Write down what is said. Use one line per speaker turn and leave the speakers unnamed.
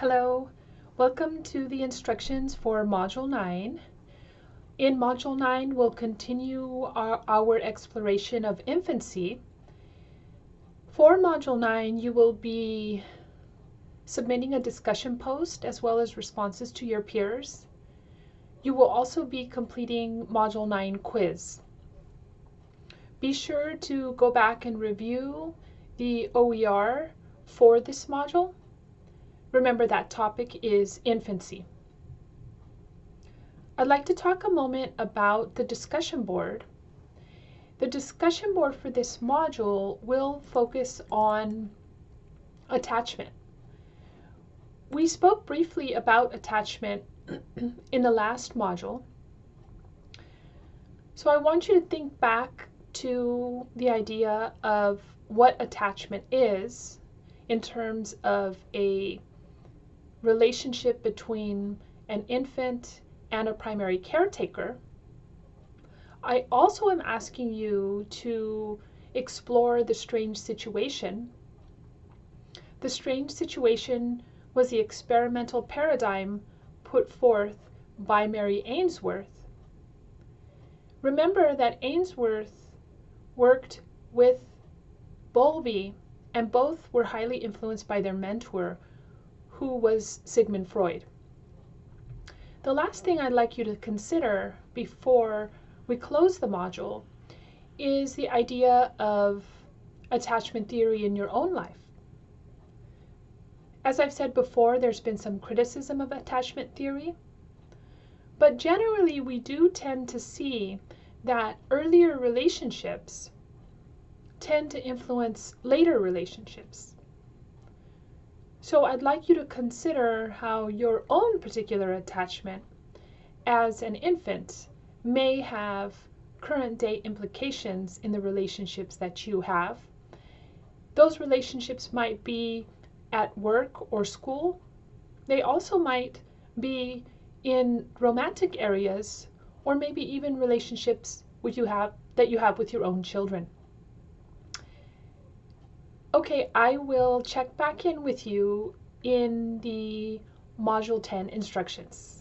Hello, welcome to the instructions for Module 9. In Module 9, we'll continue our, our, exploration of infancy. For Module 9, you will be submitting a discussion post as well as responses to your peers. You will also be completing Module 9 quiz. Be sure to go back and review the OER for this module. Remember that topic is infancy. I'd like to talk a moment about the discussion board. The discussion board for this module will focus on attachment. We spoke briefly about attachment in the last module. So I want you to think back to the idea of what attachment is in terms of a relationship between an infant and a primary caretaker. I also am asking you to explore the strange situation. The strange situation was the experimental paradigm put forth by Mary Ainsworth. Remember that Ainsworth worked with Bowlby and both were highly influenced by their mentor, who was Sigmund Freud. The last thing I'd like you to consider before we close the module is the idea of attachment theory in your own life. As I've said before, there's been some criticism of attachment theory, but generally we do tend to see that earlier relationships tend to influence later relationships. So I'd like you to consider how your own particular attachment as an infant may have current day implications in the relationships that you have. Those relationships might be at work or school. They also might be in romantic areas or maybe even relationships with you have that you have with your own children. Okay, I will check back in with you in the Module 10 instructions.